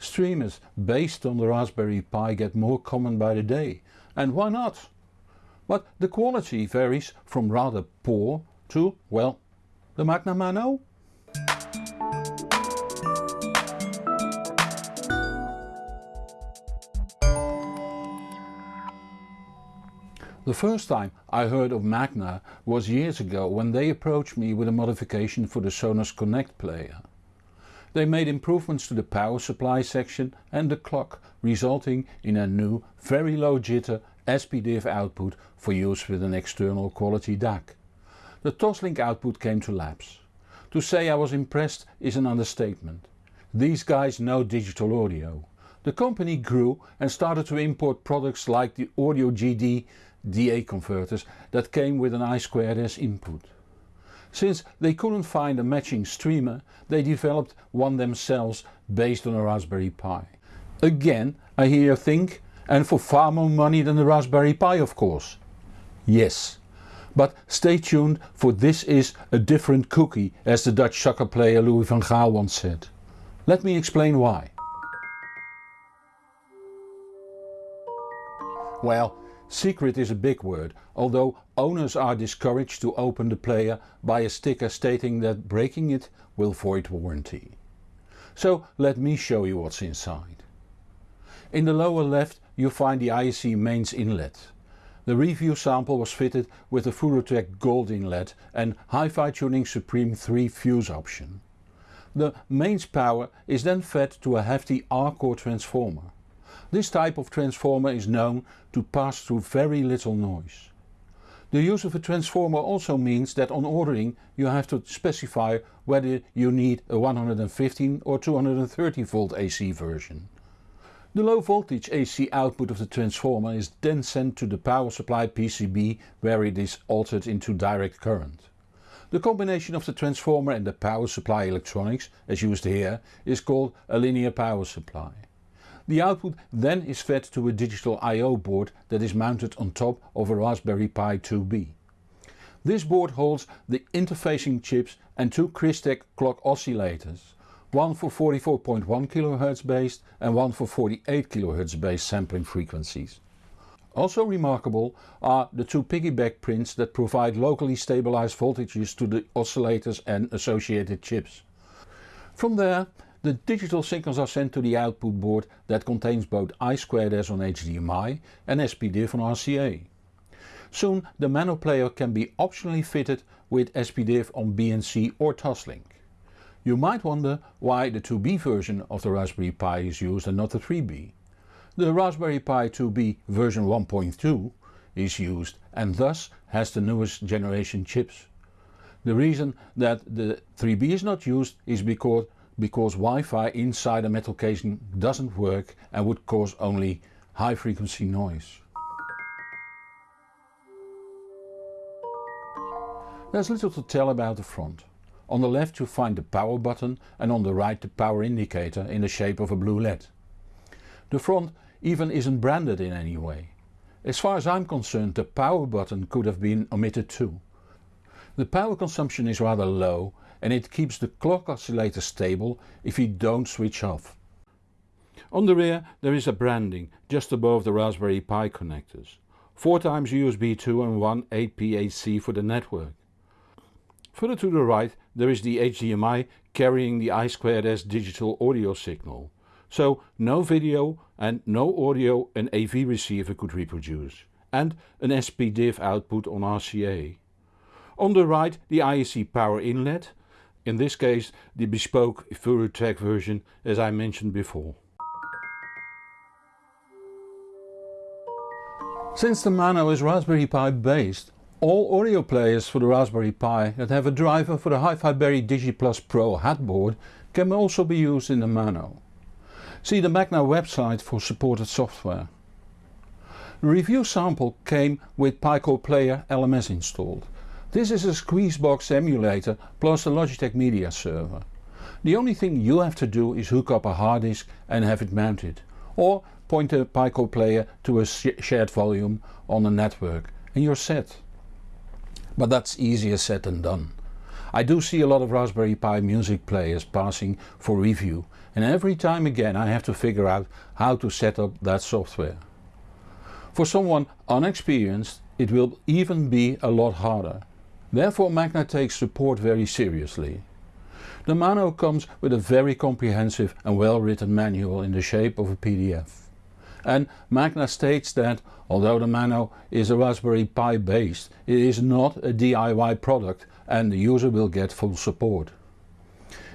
streamers based on the Raspberry Pi get more common by the day, and why not? But the quality varies from rather poor to, well, the Magna Mano? The first time I heard of Magna was years ago when they approached me with a modification for the Sonos Connect player. They made improvements to the power supply section and the clock resulting in a new very low jitter SPDIF output for use with an external quality DAC. The Toslink output came to lapse. To say I was impressed is an understatement. These guys know digital audio. The company grew and started to import products like the Audio GD DA converters that came with an I2S input. Since they couldn't find a matching streamer they developed one themselves based on a Raspberry Pi. Again I hear you think and for far more money than the Raspberry Pi of course. Yes. But stay tuned for this is a different cookie as the Dutch soccer player Louis van Gaal once said. Let me explain why. Well Secret is a big word, although owners are discouraged to open the player by a sticker stating that breaking it will void warranty. So let me show you what's inside. In the lower left you find the IEC mains inlet. The review sample was fitted with the Furutech Gold inlet and Hi-Fi Tuning Supreme 3 fuse option. The mains power is then fed to a hefty R-core transformer. This type of transformer is known to pass through very little noise. The use of a transformer also means that on ordering you have to specify whether you need a 115 or 230 volt AC version. The low voltage AC output of the transformer is then sent to the power supply PCB where it is altered into direct current. The combination of the transformer and the power supply electronics, as used here, is called a linear power supply. The output then is fed to a digital I.O. board that is mounted on top of a Raspberry Pi 2B. This board holds the interfacing chips and two Crystek clock oscillators, one for 44.1 kHz based and one for 48 kHz based sampling frequencies. Also remarkable are the two piggyback prints that provide locally stabilized voltages to the oscillators and associated chips. From there the digital signals are sent to the output board that contains both I2S on HDMI and SPDIF on RCA. Soon the Mano player can be optionally fitted with SPDIF on BNC or Toslink. You might wonder why the 2B version of the Raspberry Pi is used and not the 3B. The Raspberry Pi 2B version 1.2 is used and thus has the newest generation chips. The reason that the 3B is not used is because because Wi-Fi inside a metal casing doesn't work and would cause only high frequency noise. There's little to tell about the front. On the left you find the power button and on the right the power indicator in the shape of a blue LED. The front even isn't branded in any way. As far as I'm concerned the power button could have been omitted too. The power consumption is rather low and it keeps the clock oscillator stable if you don't switch off. On the rear there is a branding just above the Raspberry Pi connectors. 4 times USB 2 and 1 8P8C for the network. Further to the right there is the HDMI carrying the I2S digital audio signal. So no video and no audio an AV receiver could reproduce. And an SPDIF output on RCA. On the right the IEC power inlet in this case the bespoke Furutech version as I mentioned before. Since the Mano is Raspberry Pi based, all audio players for the Raspberry Pi that have a driver for the Hi-Fi Berry DigiPlus Pro headboard can also be used in the Mano. See the Magna website for supported software. The review sample came with Picore Player LMS installed this is a Squeezebox emulator plus a Logitech media server. The only thing you have to do is hook up a hard disk and have it mounted. Or point a Picore player to a shared volume on a network and you're set. But that's easier said than done. I do see a lot of Raspberry Pi music players passing for review and every time again I have to figure out how to set up that software. For someone unexperienced it will even be a lot harder. Therefore Magna takes support very seriously. The Mano comes with a very comprehensive and well written manual in the shape of a PDF. And Magna states that although the Mano is a Raspberry Pi based, it is not a DIY product and the user will get full support.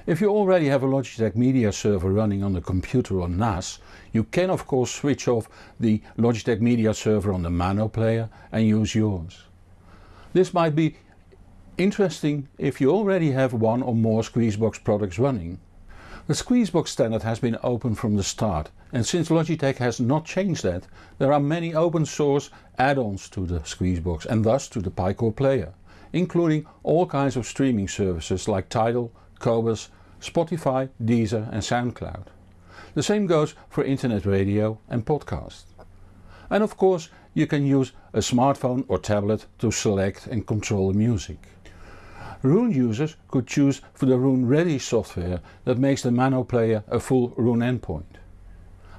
If you already have a Logitech media server running on the computer or NAS, you can of course switch off the Logitech media server on the Mano player and use yours. This might be interesting if you already have one or more Squeezebox products running. The Squeezebox standard has been open from the start and since Logitech has not changed that, there are many open source add-ons to the Squeezebox and thus to the Picore player, including all kinds of streaming services like Tidal, Qobuz, Spotify, Deezer and SoundCloud. The same goes for internet radio and podcast. And of course you can use a smartphone or tablet to select and control the music. Roon users could choose for the Roon Ready software that makes the Mano player a full Roon endpoint.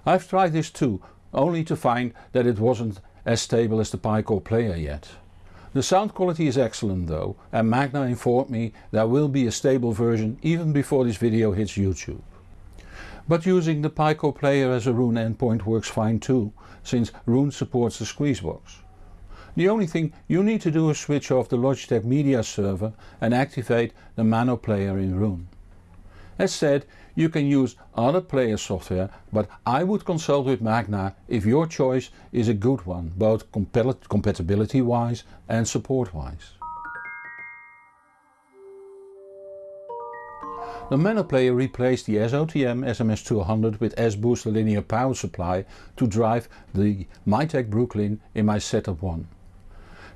I've tried this too, only to find that it wasn't as stable as the Picore player yet. The sound quality is excellent though and Magna informed me there will be a stable version even before this video hits YouTube. But using the Picore player as a Roon endpoint works fine too, since Roon supports the Squeezebox. The only thing you need to do is switch off the Logitech media server and activate the Mano player in Roon. As said, you can use other player software but I would consult with Magna if your choice is a good one, both compatibility wise and support wise. The Mano player replaced the SOTM SMS200 with S-Booster linear power supply to drive the Mytek Brooklyn in my setup 1.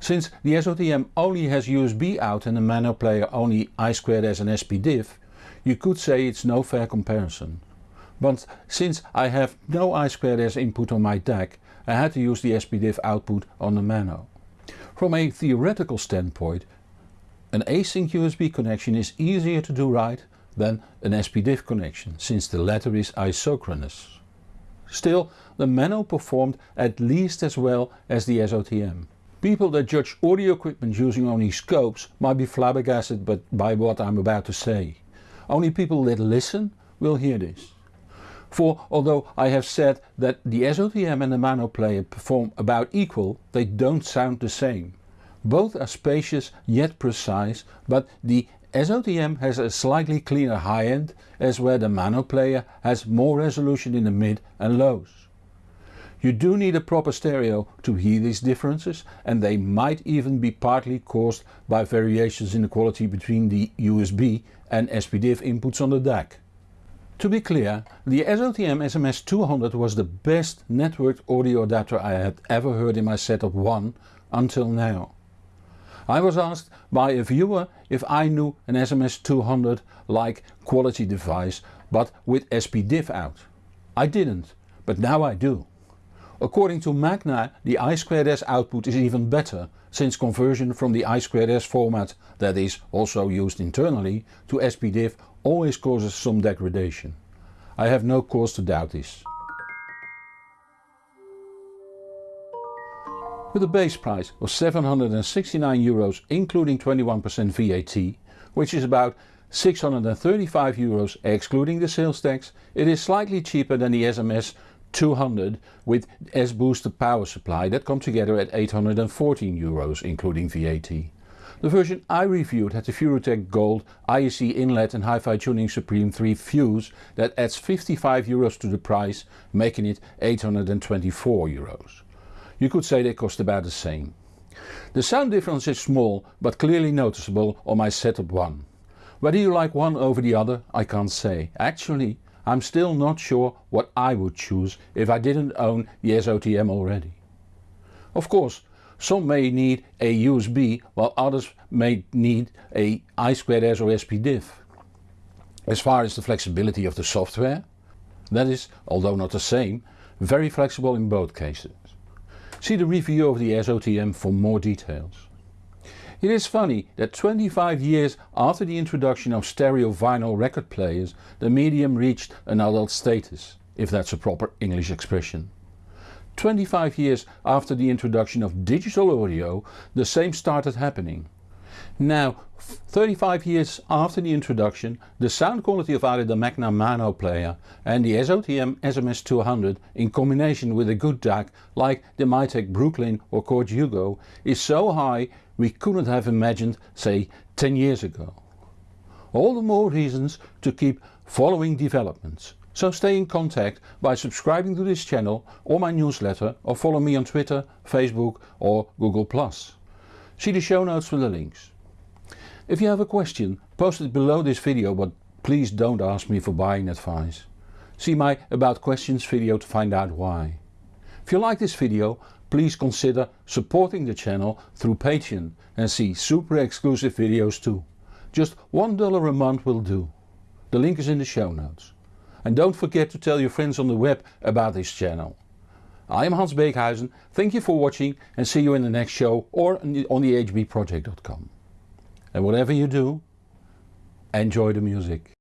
Since the SOTM only has USB out and the Mano player only I2S and SPDIF, you could say it's no fair comparison. But since I have no I2S input on my DAC, I had to use the SPDIF output on the Mano. From a theoretical standpoint, an async USB connection is easier to do right than an SPDIF connection, since the latter is isochronous. Still, the Mano performed at least as well as the SOTM. People that judge audio equipment using only scopes might be flabbergasted but by what I'm about to say. Only people that listen will hear this. For although I have said that the SOTM and the Mano player perform about equal, they don't sound the same. Both are spacious yet precise, but the SOTM has a slightly cleaner high end as where the Mano player has more resolution in the mid and lows. You do need a proper stereo to hear these differences and they might even be partly caused by variations in the quality between the USB and SPDIF inputs on the DAC. To be clear, the SOTM SMS200 was the best networked audio adapter I had ever heard in my setup 1 until now. I was asked by a viewer if I knew an SMS200 like quality device but with SPDIF out. I didn't, but now I do. According to Magna the I2S output is even better since conversion from the I2S format that is also used internally to SPDIF always causes some degradation. I have no cause to doubt this. With a base price of 769 euros including 21% VAT, which is about 635 euros excluding the sales tax, it is slightly cheaper than the SMS 200 with S-Booster power supply that come together at 814 euros including VAT. The version I reviewed had the Furutech Gold IEC inlet and Hi-Fi Tuning Supreme 3 fuse that adds 55 euros to the price making it 824 euros. You could say they cost about the same. The sound difference is small but clearly noticeable on my setup 1. Whether you like one over the other I can't say. Actually I'm still not sure what I would choose if I didn't own the SOTM already. Of course some may need a USB while others may need a I2S or SPDIF. As far as the flexibility of the software, that is, although not the same, very flexible in both cases. See the review of the SOTM for more details. It is funny that 25 years after the introduction of stereo vinyl record players the medium reached an adult status, if that's a proper English expression. 25 years after the introduction of digital audio the same started happening. Now 35 years after the introduction the sound quality of either the Magna Mano player and the SOTM SMS200 in combination with a good DAC like the Mytek Brooklyn or Chord Hugo is so high we couldn't have imagined say 10 years ago. All the more reasons to keep following developments. So stay in contact by subscribing to this channel or my newsletter or follow me on Twitter, Facebook or Google+. See the show notes for the links. If you have a question post it below this video but please don't ask me for buying advice. See my about questions video to find out why. If you like this video please consider supporting the channel through Patreon and see super exclusive videos too. Just $1 a month will do. The link is in the show notes. And don't forget to tell your friends on the web about this channel. I am Hans Beekhuyzen, thank you for watching and see you in the next show or on the, hbproject.com. And whatever you do, enjoy the music.